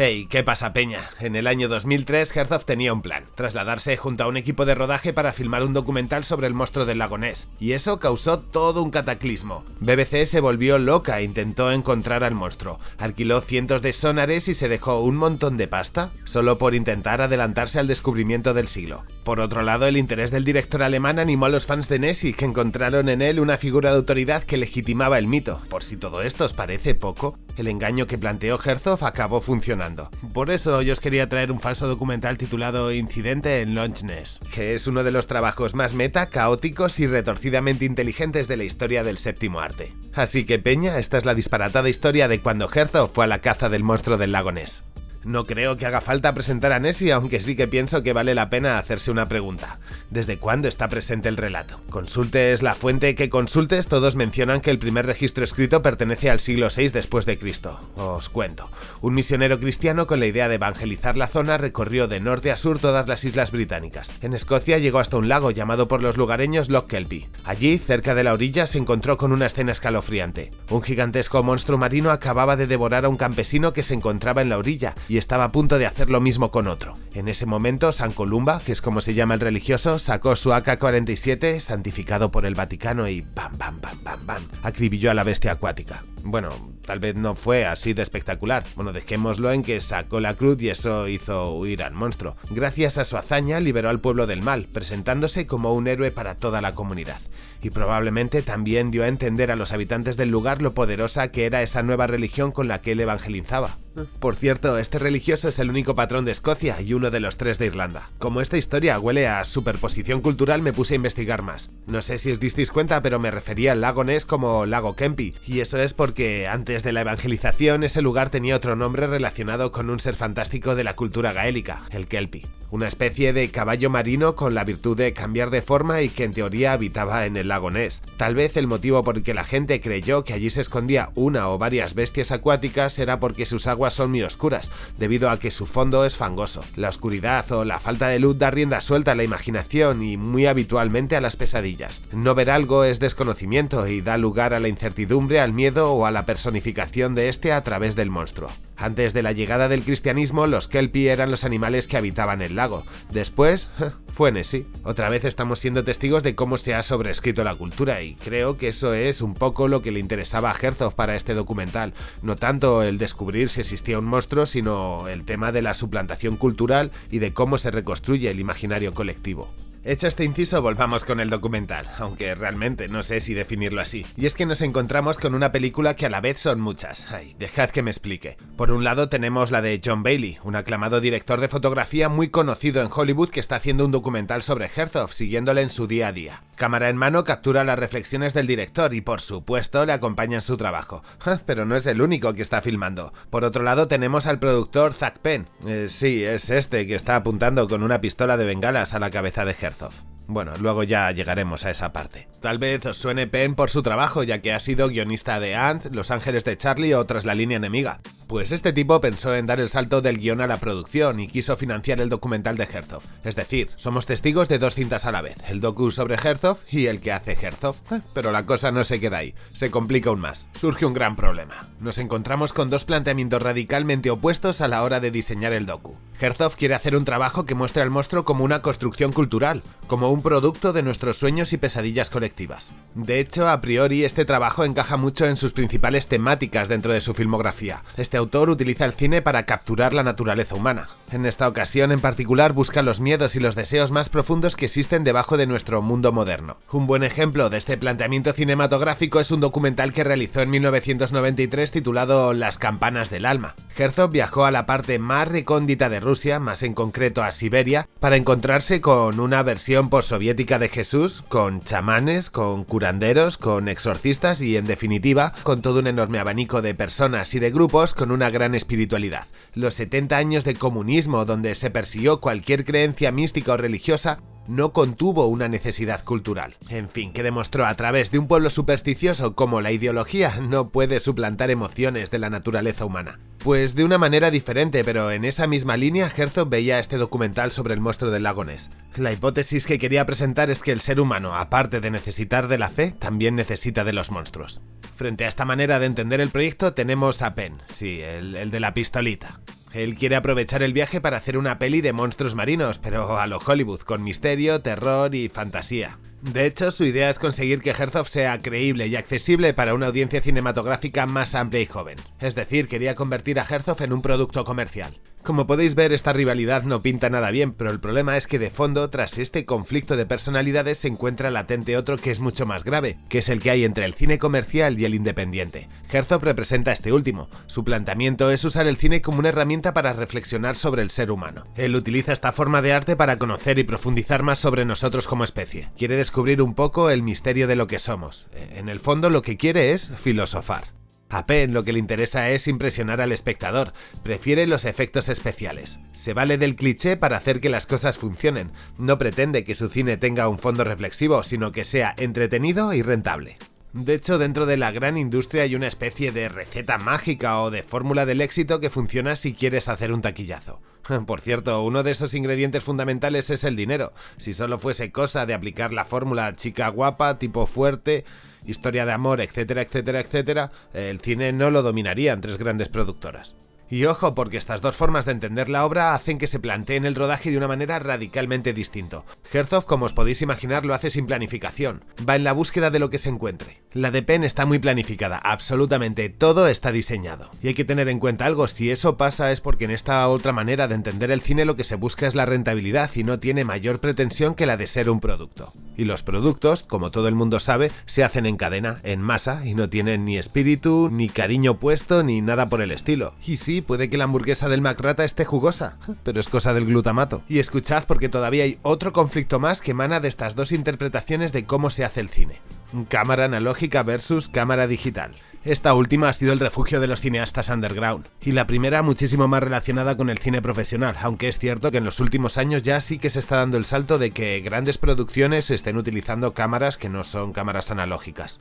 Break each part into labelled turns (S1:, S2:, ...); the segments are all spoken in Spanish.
S1: Hey, ¿qué pasa Peña? En el año 2003 Herzog tenía un plan, trasladarse junto a un equipo de rodaje para filmar un documental sobre el monstruo del lago Ness, y eso causó todo un cataclismo. BBC se volvió loca e intentó encontrar al monstruo, alquiló cientos de sonares y se dejó un montón de pasta, solo por intentar adelantarse al descubrimiento del siglo. Por otro lado, el interés del director alemán animó a los fans de Nessie, que encontraron en él una figura de autoridad que legitimaba el mito. Por si todo esto os parece poco, el engaño que planteó Herzog acabó funcionando. Por eso yo os quería traer un falso documental titulado Incidente en Launchness, que es uno de los trabajos más meta, caóticos y retorcidamente inteligentes de la historia del séptimo arte. Así que Peña, esta es la disparatada historia de cuando Herzog fue a la caza del monstruo del lago Ness. No creo que haga falta presentar a Nessie, aunque sí que pienso que vale la pena hacerse una pregunta. ¿Desde cuándo está presente el relato? Consultes la fuente que consultes, todos mencionan que el primer registro escrito pertenece al siglo VI después de Cristo. Os cuento. Un misionero cristiano con la idea de evangelizar la zona recorrió de norte a sur todas las islas británicas. En Escocia llegó hasta un lago llamado por los lugareños Loch Kelpie. Allí, cerca de la orilla, se encontró con una escena escalofriante. Un gigantesco monstruo marino acababa de devorar a un campesino que se encontraba en la orilla y estaba a punto de hacer lo mismo con otro. En ese momento, San Columba, que es como se llama el religioso, sacó su AK-47, santificado por el Vaticano, y bam, bam, bam, bam, bam, acribilló a la bestia acuática. Bueno, tal vez no fue así de espectacular. Bueno, dejémoslo en que sacó la cruz y eso hizo huir al monstruo. Gracias a su hazaña liberó al pueblo del mal, presentándose como un héroe para toda la comunidad. Y probablemente también dio a entender a los habitantes del lugar lo poderosa que era esa nueva religión con la que él evangelizaba. Por cierto, este religioso es el único patrón de Escocia y uno de los tres de Irlanda. Como esta historia huele a superposición cultural, me puse a investigar más. No sé si os disteis cuenta, pero me refería al lago Ness como lago Kempi, y eso es porque antes de la evangelización ese lugar tenía otro nombre relacionado con un ser fantástico de la cultura gaélica, el Kelpie una especie de caballo marino con la virtud de cambiar de forma y que en teoría habitaba en el lago Ness. Tal vez el motivo por el que la gente creyó que allí se escondía una o varias bestias acuáticas era porque sus aguas son muy oscuras, debido a que su fondo es fangoso. La oscuridad o la falta de luz da rienda suelta a la imaginación y muy habitualmente a las pesadillas. No ver algo es desconocimiento y da lugar a la incertidumbre, al miedo o a la personificación de este a través del monstruo. Antes de la llegada del cristianismo, los kelpie eran los animales que habitaban el lago. Después, fue Nessie. Otra vez estamos siendo testigos de cómo se ha sobrescrito la cultura y creo que eso es un poco lo que le interesaba a Herzog para este documental. No tanto el descubrir si existía un monstruo, sino el tema de la suplantación cultural y de cómo se reconstruye el imaginario colectivo. Hecho este inciso, volvamos con el documental, aunque realmente no sé si definirlo así. Y es que nos encontramos con una película que a la vez son muchas. Ay, dejad que me explique. Por un lado tenemos la de John Bailey, un aclamado director de fotografía muy conocido en Hollywood que está haciendo un documental sobre Herzog, siguiéndole en su día a día. Cámara en mano captura las reflexiones del director y por supuesto le acompaña en su trabajo. Pero no es el único que está filmando. Por otro lado tenemos al productor Zack Penn. Eh, sí, es este que está apuntando con una pistola de bengalas a la cabeza de Herzog. Bueno, luego ya llegaremos a esa parte. Tal vez os suene Penn por su trabajo, ya que ha sido guionista de Ant, Los Ángeles de Charlie o Tras la línea enemiga. Pues este tipo pensó en dar el salto del guion a la producción y quiso financiar el documental de Herzog. Es decir, somos testigos de dos cintas a la vez, el docu sobre Herzog y el que hace Herzog. Eh, pero la cosa no se queda ahí, se complica aún más. Surge un gran problema. Nos encontramos con dos planteamientos radicalmente opuestos a la hora de diseñar el docu. Herzog quiere hacer un trabajo que muestre al monstruo como una construcción cultural, como un producto de nuestros sueños y pesadillas colectivas. De hecho, a priori este trabajo encaja mucho en sus principales temáticas dentro de su filmografía. Este autor utiliza el cine para capturar la naturaleza humana. En esta ocasión en particular busca los miedos y los deseos más profundos que existen debajo de nuestro mundo moderno. Un buen ejemplo de este planteamiento cinematográfico es un documental que realizó en 1993 titulado Las campanas del alma. Herzog viajó a la parte más recóndita de Rusia, más en concreto a Siberia, para encontrarse con una versión postsoviética de Jesús, con chamanes, con curanderos, con exorcistas y en definitiva con todo un enorme abanico de personas y de grupos con una gran espiritualidad. Los 70 años de comunismo donde se persiguió cualquier creencia mística o religiosa no contuvo una necesidad cultural. En fin, que demostró a través de un pueblo supersticioso cómo la ideología no puede suplantar emociones de la naturaleza humana. Pues de una manera diferente, pero en esa misma línea, Herzog veía este documental sobre el monstruo del lago Ness. La hipótesis que quería presentar es que el ser humano, aparte de necesitar de la fe, también necesita de los monstruos. Frente a esta manera de entender el proyecto tenemos a Penn, sí, el, el de la pistolita. Él quiere aprovechar el viaje para hacer una peli de monstruos marinos, pero a lo Hollywood, con misterio, terror y fantasía. De hecho, su idea es conseguir que Herzog sea creíble y accesible para una audiencia cinematográfica más amplia y joven. Es decir, quería convertir a Herzog en un producto comercial. Como podéis ver, esta rivalidad no pinta nada bien, pero el problema es que de fondo, tras este conflicto de personalidades, se encuentra latente otro que es mucho más grave, que es el que hay entre el cine comercial y el independiente. Herzog representa este último. Su planteamiento es usar el cine como una herramienta para reflexionar sobre el ser humano. Él utiliza esta forma de arte para conocer y profundizar más sobre nosotros como especie. Quiere descubrir un poco el misterio de lo que somos. En el fondo lo que quiere es filosofar. A Penn lo que le interesa es impresionar al espectador, prefiere los efectos especiales. Se vale del cliché para hacer que las cosas funcionen, no pretende que su cine tenga un fondo reflexivo, sino que sea entretenido y rentable. De hecho, dentro de la gran industria hay una especie de receta mágica o de fórmula del éxito que funciona si quieres hacer un taquillazo. Por cierto, uno de esos ingredientes fundamentales es el dinero. Si solo fuese cosa de aplicar la fórmula chica guapa, tipo fuerte, historia de amor, etcétera, etcétera, etcétera, el cine no lo dominarían tres grandes productoras. Y ojo, porque estas dos formas de entender la obra hacen que se planteen el rodaje de una manera radicalmente distinto. Herzog, como os podéis imaginar, lo hace sin planificación. Va en la búsqueda de lo que se encuentre. La de Penn está muy planificada, absolutamente todo está diseñado. Y hay que tener en cuenta algo, si eso pasa es porque en esta otra manera de entender el cine lo que se busca es la rentabilidad y no tiene mayor pretensión que la de ser un producto. Y los productos, como todo el mundo sabe, se hacen en cadena, en masa, y no tienen ni espíritu, ni cariño puesto, ni nada por el estilo. Y sí, puede que la hamburguesa del McRata esté jugosa, pero es cosa del glutamato. Y escuchad porque todavía hay otro conflicto más que emana de estas dos interpretaciones de cómo se hace el cine. Cámara analógica versus cámara digital. Esta última ha sido el refugio de los cineastas underground, y la primera muchísimo más relacionada con el cine profesional, aunque es cierto que en los últimos años ya sí que se está dando el salto de que grandes producciones estén utilizando cámaras que no son cámaras analógicas.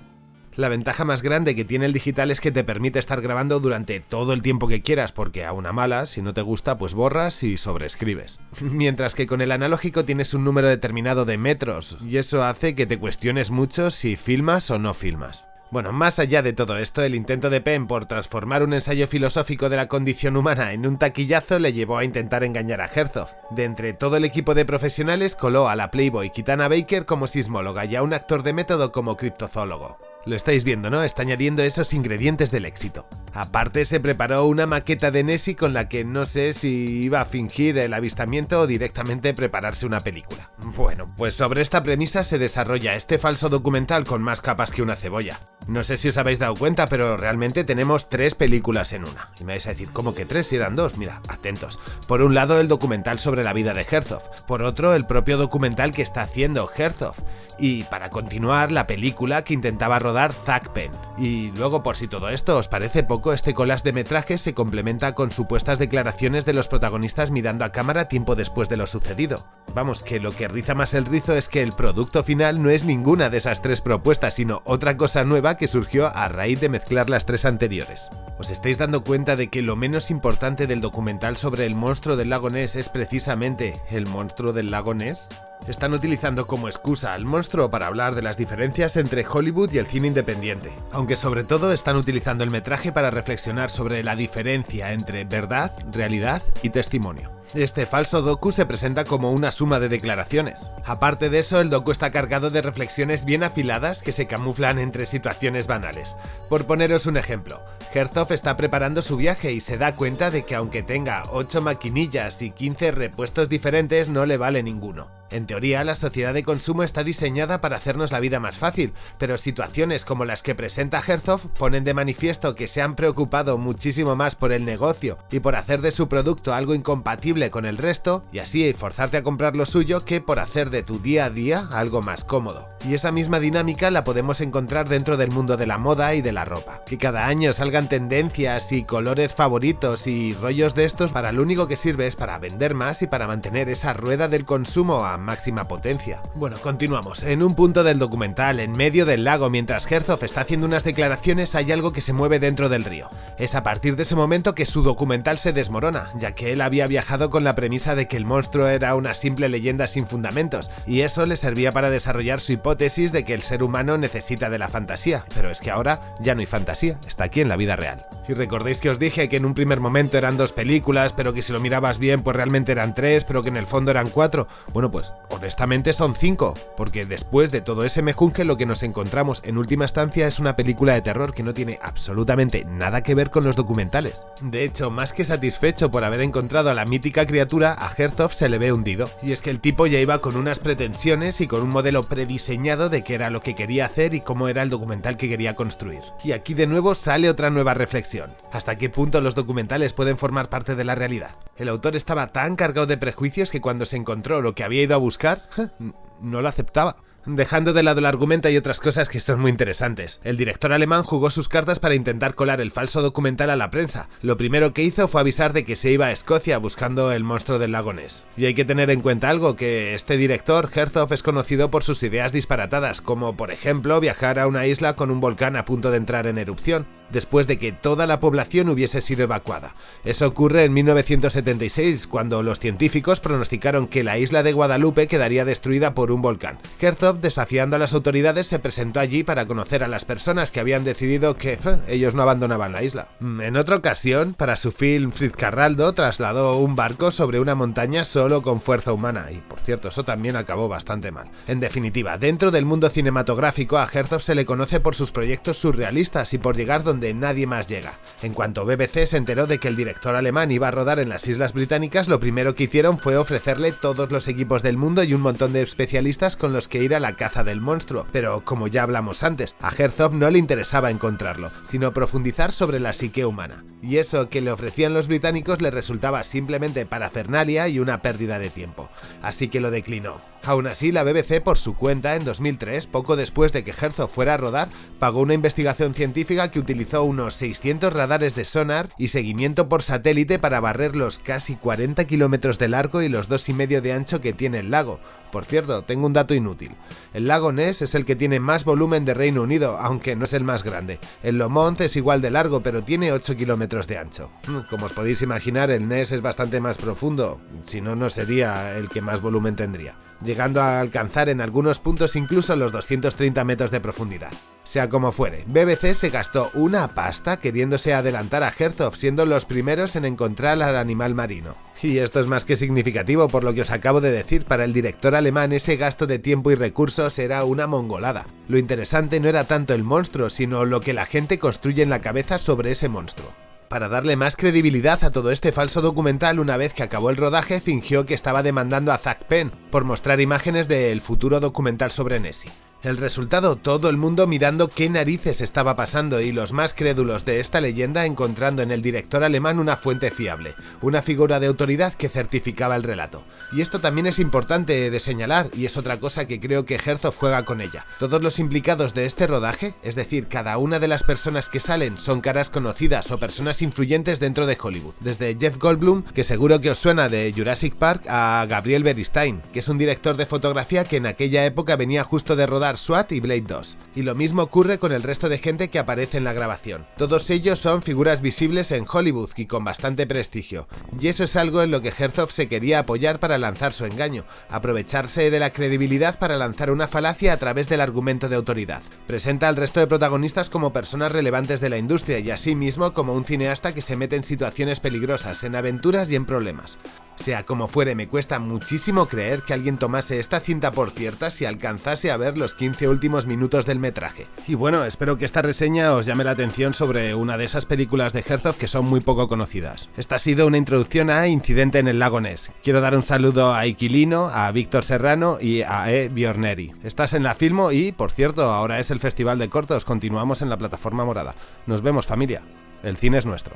S1: La ventaja más grande que tiene el digital es que te permite estar grabando durante todo el tiempo que quieras, porque a una mala, si no te gusta, pues borras y sobreescribes. Mientras que con el analógico tienes un número determinado de metros, y eso hace que te cuestiones mucho si filmas o no filmas. Bueno, más allá de todo esto, el intento de Penn por transformar un ensayo filosófico de la condición humana en un taquillazo le llevó a intentar engañar a Herzog. De entre todo el equipo de profesionales coló a la Playboy Kitana Baker como sismóloga y a un actor de método como criptozoólogo. Lo estáis viendo, ¿no? Está añadiendo esos ingredientes del éxito. Aparte se preparó una maqueta de Nessie con la que no sé si iba a fingir el avistamiento o directamente prepararse una película. Bueno, pues sobre esta premisa se desarrolla este falso documental con más capas que una cebolla. No sé si os habéis dado cuenta, pero realmente tenemos tres películas en una. Y me vais a decir, ¿cómo que tres si eran dos? Mira, atentos. Por un lado el documental sobre la vida de Herzog, por otro el propio documental que está haciendo Herzog, y para continuar la película que intentaba rodar Zack Penn. Y luego, por si todo esto os parece poco, este collage de metrajes se complementa con supuestas declaraciones de los protagonistas mirando a cámara tiempo después de lo sucedido. Vamos, que lo que riza más el rizo es que el producto final no es ninguna de esas tres propuestas, sino otra cosa nueva que surgió a raíz de mezclar las tres anteriores. ¿Os estáis dando cuenta de que lo menos importante del documental sobre el monstruo del lago Ness es precisamente el monstruo del lago Ness? Están utilizando como excusa al monstruo para hablar de las diferencias entre Hollywood y el cine independiente, aunque sobre todo están utilizando el metraje para reflexionar sobre la diferencia entre verdad, realidad y testimonio. Este falso docu se presenta como una suma de declaraciones. Aparte de eso, el docu está cargado de reflexiones bien afiladas que se camuflan entre situaciones banales. Por poneros un ejemplo, Herzog está preparando su viaje y se da cuenta de que aunque tenga 8 maquinillas y 15 repuestos diferentes no le vale ninguno. En teoría, la sociedad de consumo está diseñada para hacernos la vida más fácil, pero situaciones como las que presenta Herzog ponen de manifiesto que se han preocupado muchísimo más por el negocio y por hacer de su producto algo incompatible con el resto, y así forzarte a comprar lo suyo que por hacer de tu día a día algo más cómodo. Y esa misma dinámica la podemos encontrar dentro del mundo de la moda y de la ropa. Que cada año salgan tendencias y colores favoritos y rollos de estos para lo único que sirve es para vender más y para mantener esa rueda del consumo máxima potencia. Bueno, continuamos. En un punto del documental, en medio del lago, mientras Herzog está haciendo unas declaraciones, hay algo que se mueve dentro del río. Es a partir de ese momento que su documental se desmorona, ya que él había viajado con la premisa de que el monstruo era una simple leyenda sin fundamentos, y eso le servía para desarrollar su hipótesis de que el ser humano necesita de la fantasía. Pero es que ahora ya no hay fantasía, está aquí en la vida real. Y recordéis que os dije que en un primer momento eran dos películas, pero que si lo mirabas bien pues realmente eran tres, pero que en el fondo eran cuatro. Bueno pues honestamente son cinco, porque después de todo ese mejunje lo que nos encontramos en última instancia es una película de terror que no tiene absolutamente nada que ver con los documentales. De hecho, más que satisfecho por haber encontrado a la mítica criatura, a Herzog se le ve hundido. Y es que el tipo ya iba con unas pretensiones y con un modelo prediseñado de qué era lo que quería hacer y cómo era el documental que quería construir. Y aquí de nuevo sale otra nueva reflexión. ¿Hasta qué punto los documentales pueden formar parte de la realidad? El autor estaba tan cargado de prejuicios que cuando se encontró lo que había ido a buscar, no lo aceptaba. Dejando de lado el argumento hay otras cosas que son muy interesantes. El director alemán jugó sus cartas para intentar colar el falso documental a la prensa. Lo primero que hizo fue avisar de que se iba a Escocia buscando el monstruo del lago Ness. Y hay que tener en cuenta algo, que este director, Herzog, es conocido por sus ideas disparatadas, como por ejemplo viajar a una isla con un volcán a punto de entrar en erupción después de que toda la población hubiese sido evacuada. Eso ocurre en 1976, cuando los científicos pronosticaron que la isla de Guadalupe quedaría destruida por un volcán. Herzog, desafiando a las autoridades, se presentó allí para conocer a las personas que habían decidido que ellos no abandonaban la isla. Mm, en otra ocasión, para su film Carraldo trasladó un barco sobre una montaña solo con fuerza humana, y por cierto, eso también acabó bastante mal. En definitiva, dentro del mundo cinematográfico a Herzog se le conoce por sus proyectos surrealistas y por llegar donde donde nadie más llega. En cuanto BBC se enteró de que el director alemán iba a rodar en las Islas Británicas, lo primero que hicieron fue ofrecerle todos los equipos del mundo y un montón de especialistas con los que ir a la caza del monstruo. Pero como ya hablamos antes, a Herzog no le interesaba encontrarlo, sino profundizar sobre la psique humana. Y eso que le ofrecían los británicos le resultaba simplemente parafernalia y una pérdida de tiempo. Así que lo declinó. Aún así, la BBC, por su cuenta, en 2003, poco después de que Herzog fuera a rodar, pagó una investigación científica que utilizó unos 600 radares de sonar y seguimiento por satélite para barrer los casi 40 kilómetros de largo y los 2,5 de ancho que tiene el lago. Por cierto, tengo un dato inútil. El lago Ness es el que tiene más volumen de Reino Unido, aunque no es el más grande. El Lomont es igual de largo, pero tiene 8 kilómetros de ancho. Hmm, como os podéis imaginar, el Ness es bastante más profundo, si no, no sería el que más volumen tendría llegando a alcanzar en algunos puntos incluso los 230 metros de profundidad. Sea como fuere, BBC se gastó una pasta queriéndose adelantar a Herzog, siendo los primeros en encontrar al animal marino. Y esto es más que significativo por lo que os acabo de decir, para el director alemán ese gasto de tiempo y recursos era una mongolada. Lo interesante no era tanto el monstruo, sino lo que la gente construye en la cabeza sobre ese monstruo. Para darle más credibilidad a todo este falso documental, una vez que acabó el rodaje, fingió que estaba demandando a Zack Penn por mostrar imágenes del futuro documental sobre Nessie. El resultado, todo el mundo mirando qué narices estaba pasando y los más crédulos de esta leyenda encontrando en el director alemán una fuente fiable, una figura de autoridad que certificaba el relato. Y esto también es importante de señalar y es otra cosa que creo que Herzog juega con ella. Todos los implicados de este rodaje, es decir, cada una de las personas que salen son caras conocidas o personas influyentes dentro de Hollywood. Desde Jeff Goldblum, que seguro que os suena de Jurassic Park, a Gabriel Beristain, que es un director de fotografía que en aquella época venía justo de rodar SWAT y Blade 2. Y lo mismo ocurre con el resto de gente que aparece en la grabación. Todos ellos son figuras visibles en Hollywood y con bastante prestigio. Y eso es algo en lo que Herzog se quería apoyar para lanzar su engaño, aprovecharse de la credibilidad para lanzar una falacia a través del argumento de autoridad. Presenta al resto de protagonistas como personas relevantes de la industria y asimismo como un cineasta que se mete en situaciones peligrosas, en aventuras y en problemas. Sea como fuere, me cuesta muchísimo creer que alguien tomase esta cinta por cierta si alcanzase a ver los 15 últimos minutos del metraje. Y bueno, espero que esta reseña os llame la atención sobre una de esas películas de Herzog que son muy poco conocidas. Esta ha sido una introducción a Incidente en el Lago Ness. Quiero dar un saludo a Iquilino, a Víctor Serrano y a E. Biorneri. Estás en la Filmo y, por cierto, ahora es el Festival de Cortos, continuamos en la plataforma morada. Nos vemos familia. El cine es nuestro.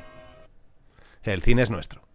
S1: El cine es nuestro.